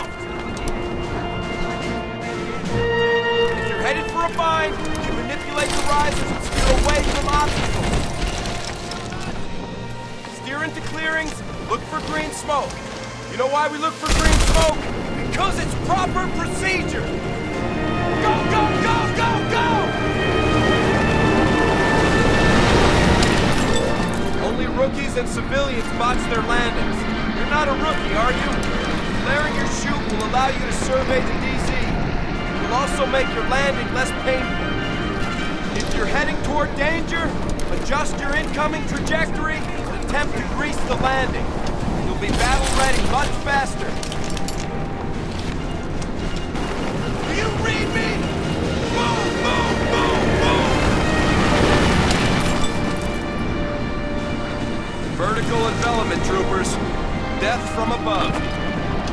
down. If you're headed for a bind, you manipulate the risers and steer away from obstacles. Steer into clearings, look for green smoke. You know why we look for green smoke? Because it's proper procedure. Go, go, go, go, go! Only rookies and civilians botch their landings. You're not a rookie, are you? Flaring your chute will allow you to survey the DZ. It will also make your landing less painful. If you're heading toward danger, adjust your incoming trajectory and attempt to grease the landing. You'll be battle ready much faster. Do you read me? Boom, boom, boom, boom! Vertical envelopment, troopers. Death from above.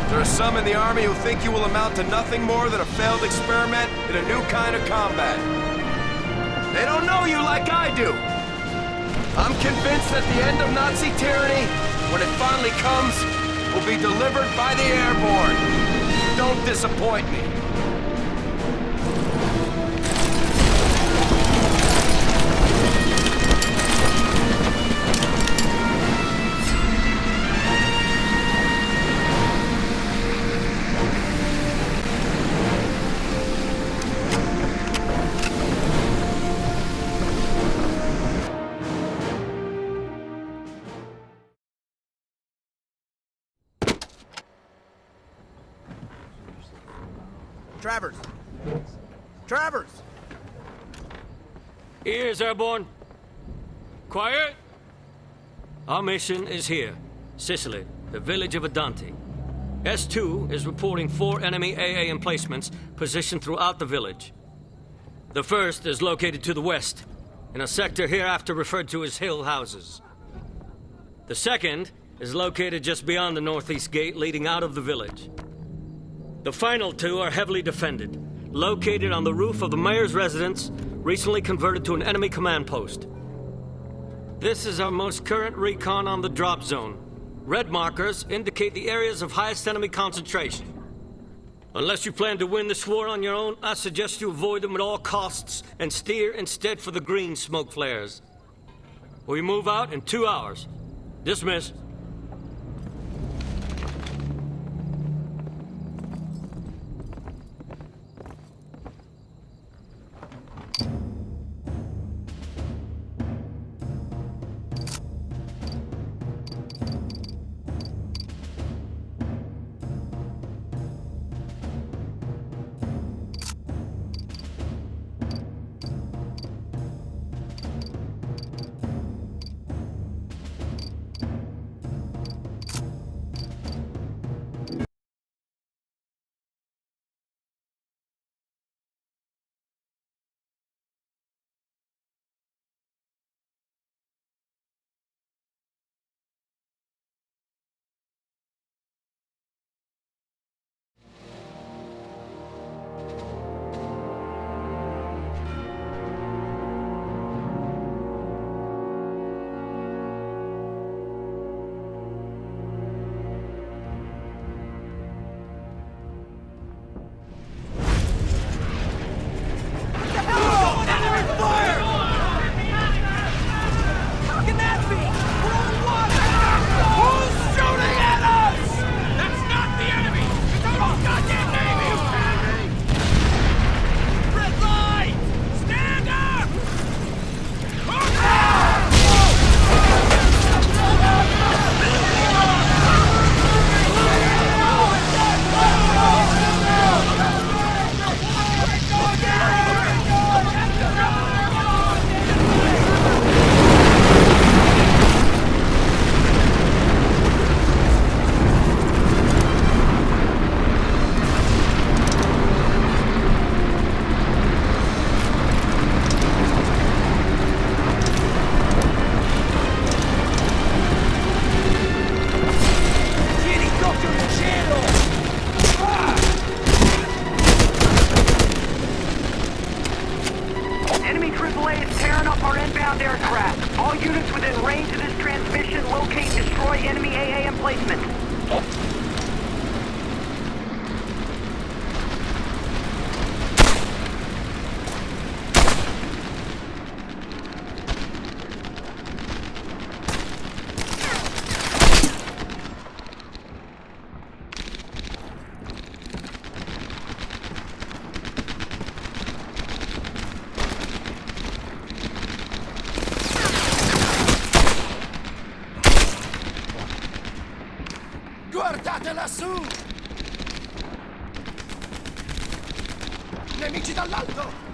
There are some in the Army who think you will amount to nothing more than a failed experiment in a new kind of combat. They don't know you like I do. I'm convinced that the end of Nazi tyranny, when it finally comes, will be delivered by the airborne. Don't disappoint me. Ears, Airborne. Quiet. Our mission is here. Sicily, the village of Adanti. S2 is reporting four enemy AA emplacements positioned throughout the village. The first is located to the west, in a sector hereafter referred to as Hill Houses. The second is located just beyond the northeast gate leading out of the village. The final two are heavily defended, located on the roof of the mayor's residence, recently converted to an enemy command post. This is our most current recon on the drop zone. Red markers indicate the areas of highest enemy concentration. Unless you plan to win this war on your own, I suggest you avoid them at all costs and steer instead for the green smoke flares. We move out in two hours. Dismiss. Lassù! Nemici dall'alto!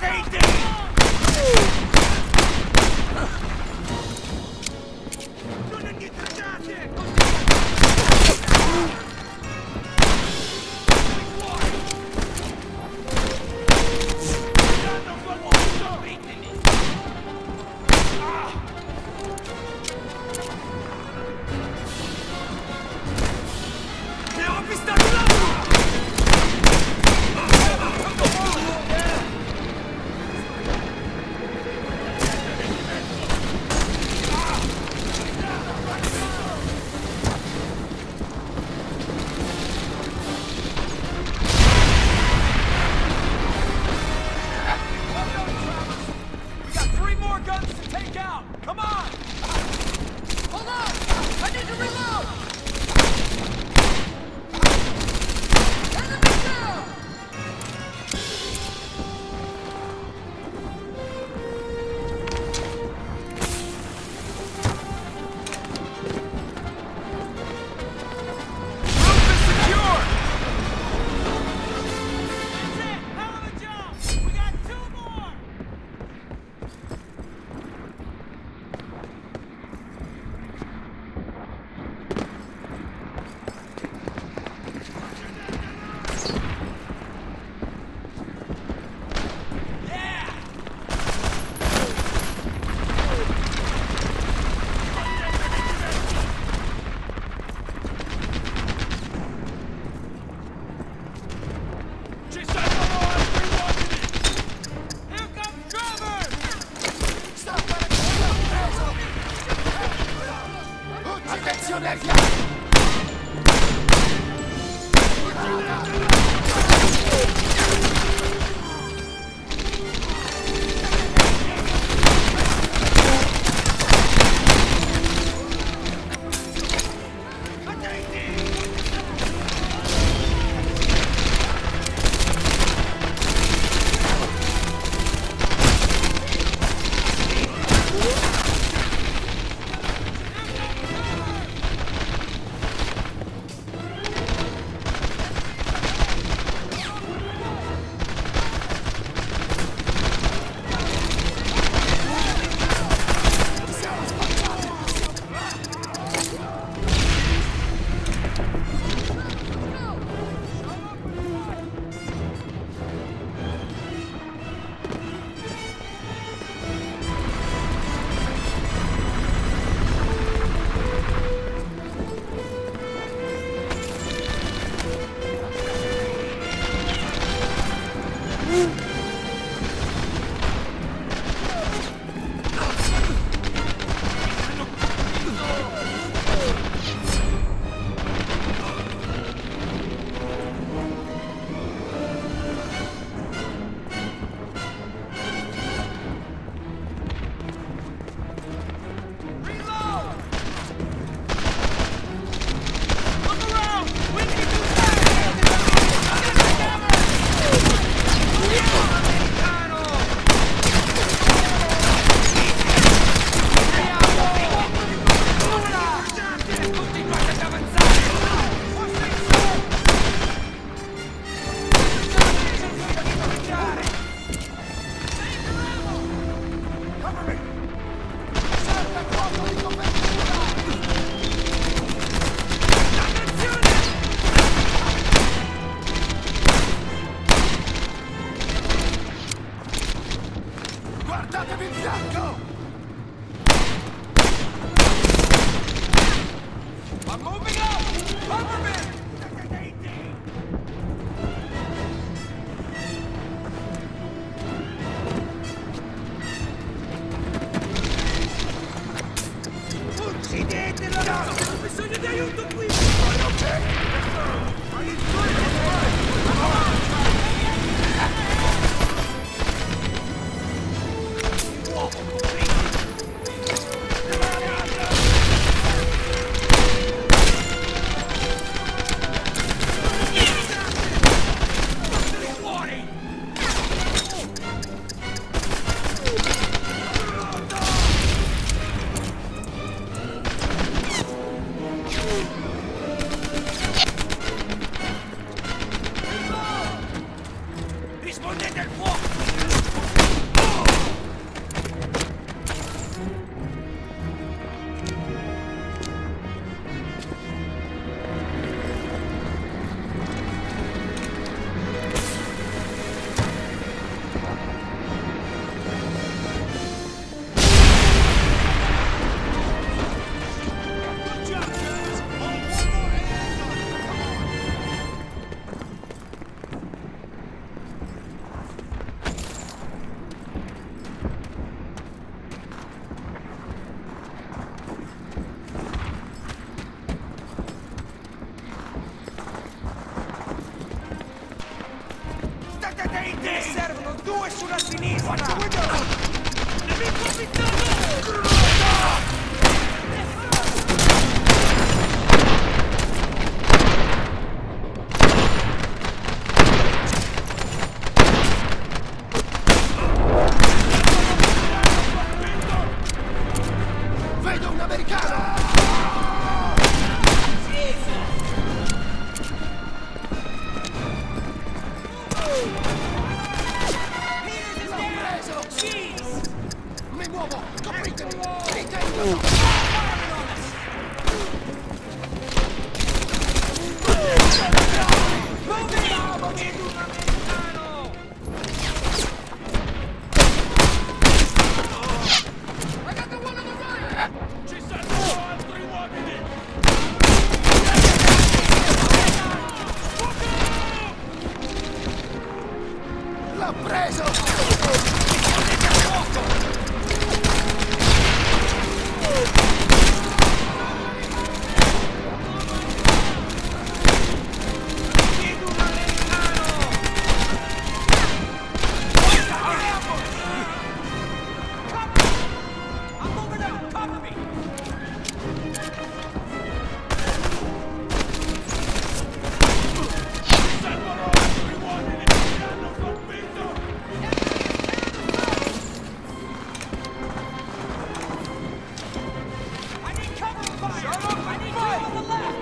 Take out! Mi German, I!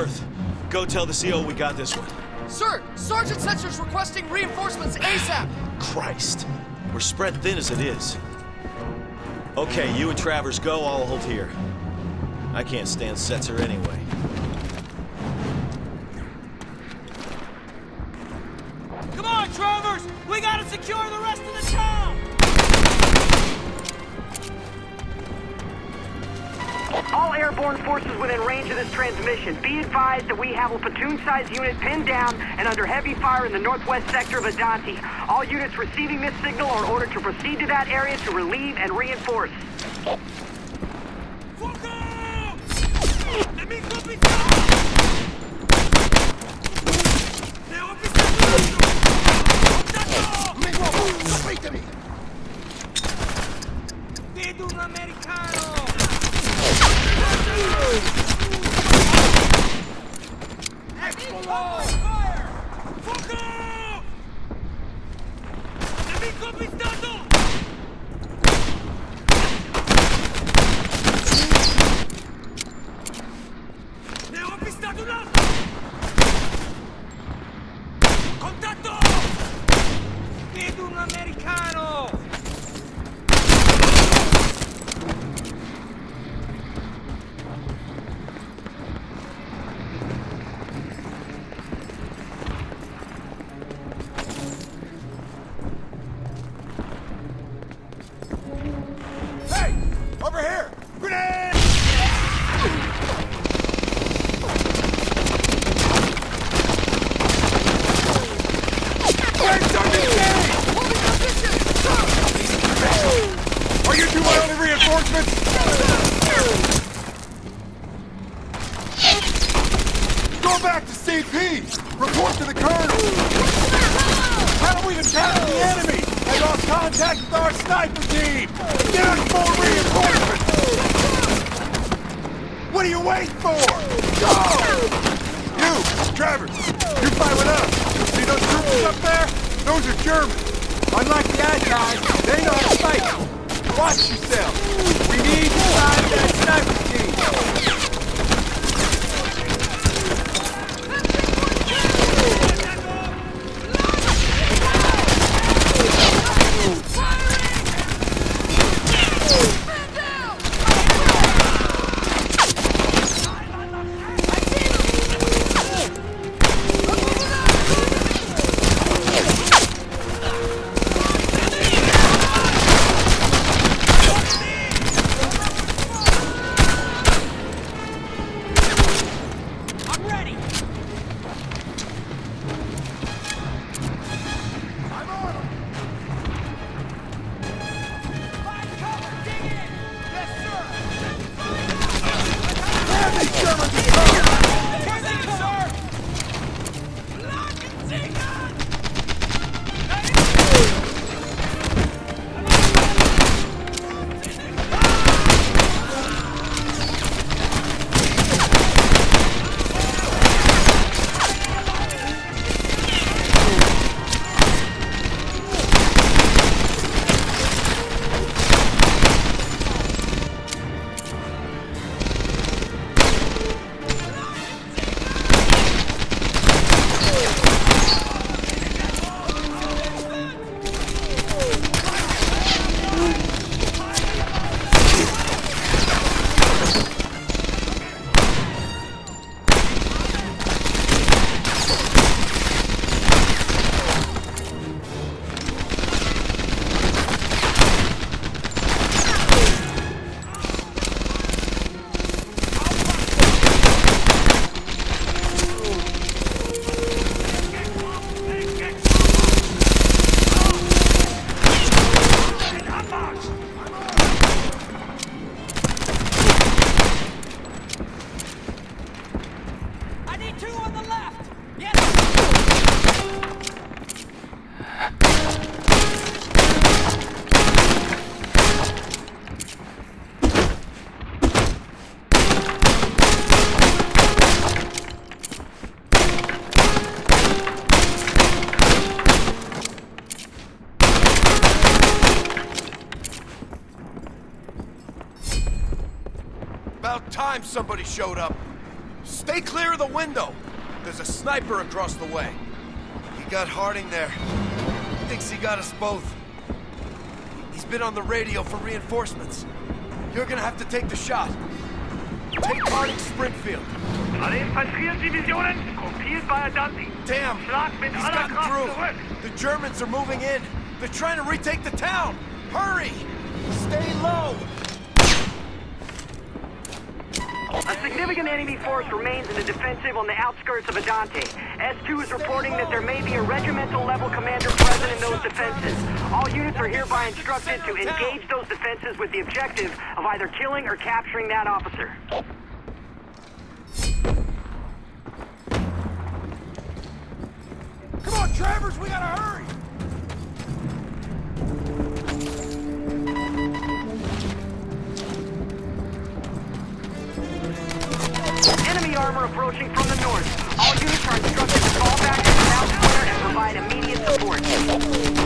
Worth, go tell the CO we got this one. Sir, Sergeant Setcher's requesting reinforcements ASAP. Christ. We're spread thin as it is. Okay, you and Travers go, I'll hold here. I can't stand Setzer anyway. Come on, Travers! We gotta secure the rest of the town! All airborne forces within range of this transmission. Be advised that we have a platoon-sized unit pinned down and under heavy fire in the northwest sector of Adanti. All units receiving this signal are ordered to proceed to that area to relieve and reinforce. Nemico our sniper team! Get us more reinforcements! What are you waiting for? Go! You, Travers, you fight with us. See those troopers up there? Those are Germans. Unlike the Allies, they know how to fight. Watch yourself. We need to find that sniper team. Somebody showed up. Stay clear of the window! There's a sniper across the way. He got Harding there. Thinks he got us both. He's been on the radio for reinforcements. You're gonna have to take the shot. Take Harding Springfield. Alle Infanteriedivisionen, gruppiert bei Adanti. Damn! He's gotten through. The Germans are moving in. They're trying to retake the town. Hurry! Stay low! A significant enemy force remains in the defensive on the outskirts of Adanti. S2 is reporting that there may be a regimental level commander present in those defenses. All units are hereby instructed to engage those defenses with the objective of either killing or capturing that officer. Come on, Travers, we gotta hurry! Armor approaching from the north. All units are instructed to fall back to the south square and provide immediate support.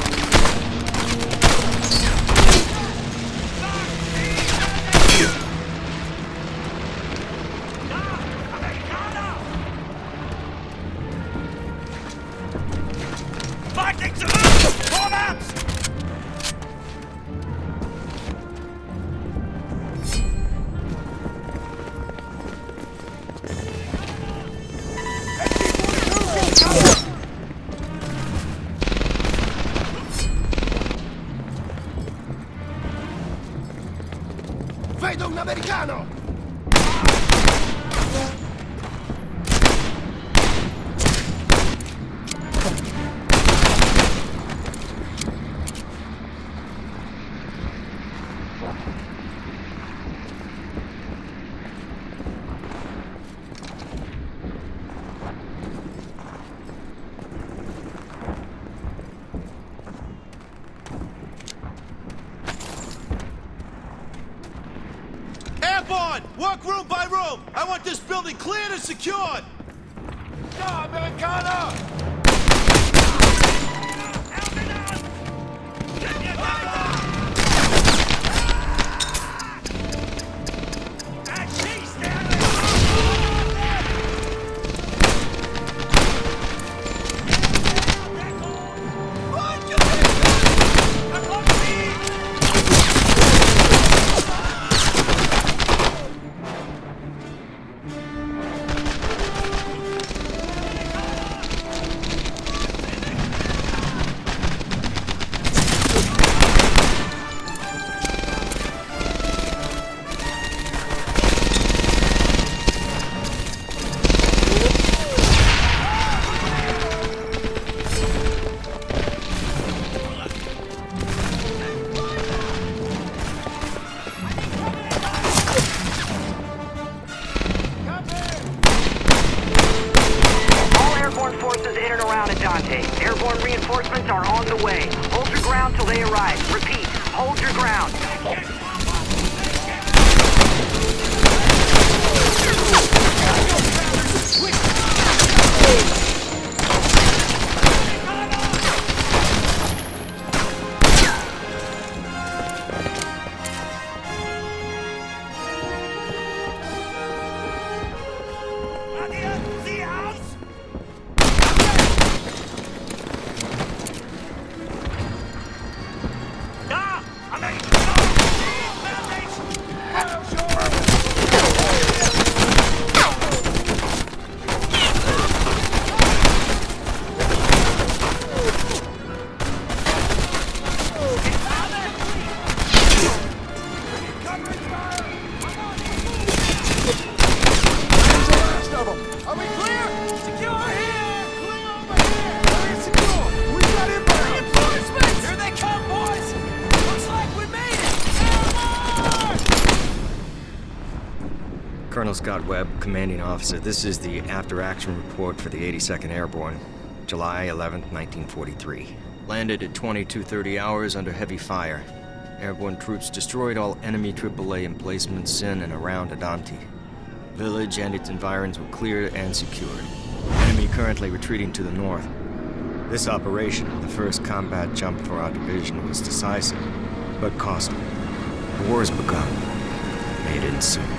Room by room! I want this building cleared and secured! Ja, Amerikaner! Scott Webb, commanding officer. This is the after-action report for the 82nd Airborne, July 11th, 1943. Landed at 22:30 hours under heavy fire. Airborne troops destroyed all enemy AAA emplacements in and around Adanti. Village and its environs were cleared and secured. Enemy currently retreating to the north. This operation, the first combat jump for our division, was decisive, but costly. The war has begun. May it end soon.